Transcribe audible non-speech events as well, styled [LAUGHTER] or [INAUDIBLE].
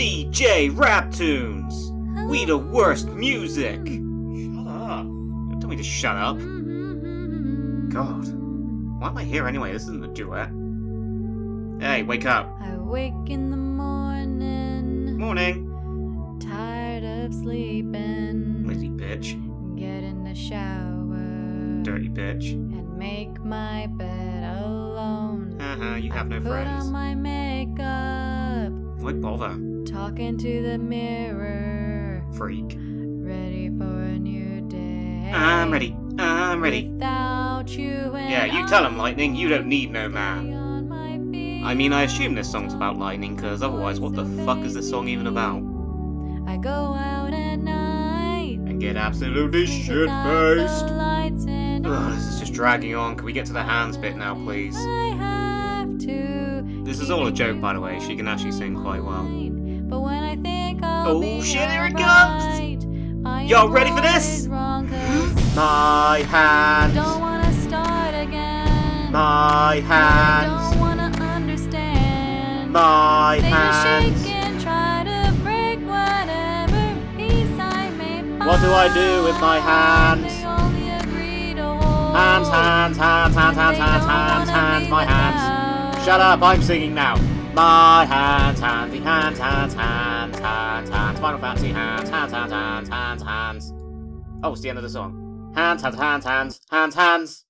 DJ Rap Tunes! We the worst music! Shut up. Don't tell me to shut up. God. Why am I here anyway? This isn't a duet. Hey, wake up. I wake in the morning, Morning. tired of sleeping. Lazy bitch. Get in the shower Dirty bitch. and make my bed alone. Uh huh, you have I no put friends. On my makeup, Why bother? talking to the mirror, Freak. ready for a new day. I'm ready. I'm ready. Without you Yeah, you tell him, Lightning. You don't need no man. on my feet. I mean, I assume this song's about lightning, because otherwise, what the fuck is this song even about? I go out at night. And get absolutely shit faced. Ugh, this is just dragging on. Can we get to the hands bit now, please? Is all a joke, by the way. She can actually sing quite well. But when I think I'll Oh, shit, here it I Y'all ready for this? [GASPS] My hands. don't wanna start again. My hands. don't wanna understand. My hands. shake and try to break whatever peace I may find. What do I do with my hands? They only agree to hold. Hands, hands, hands, hands, hands, hands, hands, hands, my hands. Shut up, I'm singing now. My hands, hands, hands, hands, hands, hands, hands, Final Fantasy hands, hands, hands, hands, hands, hands. Oh, it's the end of the song. Hands, hands, hands, hands, hands, hands.